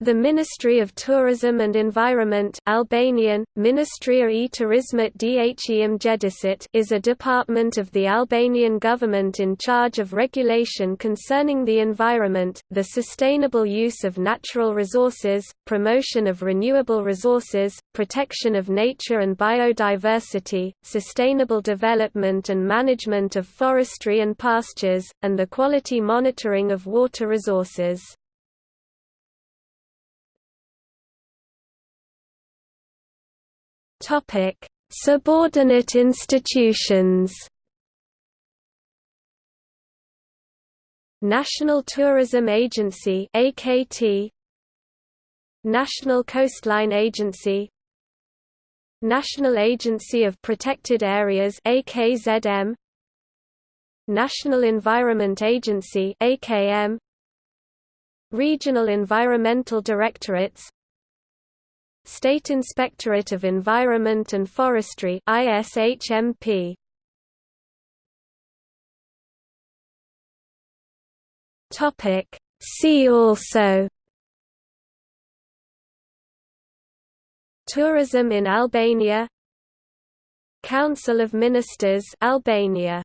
The Ministry of Tourism and Environment Albanian, Ministria e Turizmit dhe Mjedisit is a department of the Albanian government in charge of regulation concerning the environment, the sustainable use of natural resources, promotion of renewable resources, protection of nature and biodiversity, sustainable development and management of forestry and pastures, and the quality monitoring of water resources. Topic: Subordinate institutions. National Tourism Agency (AKT), National Coastline Agency, National Agency of Protected Areas (AKZM), National Environment Agency (AKM), Regional Environmental Directorates State Inspectorate of Environment and Forestry ISHMP Topic. See also Tourism in Albania Council of Ministers Albania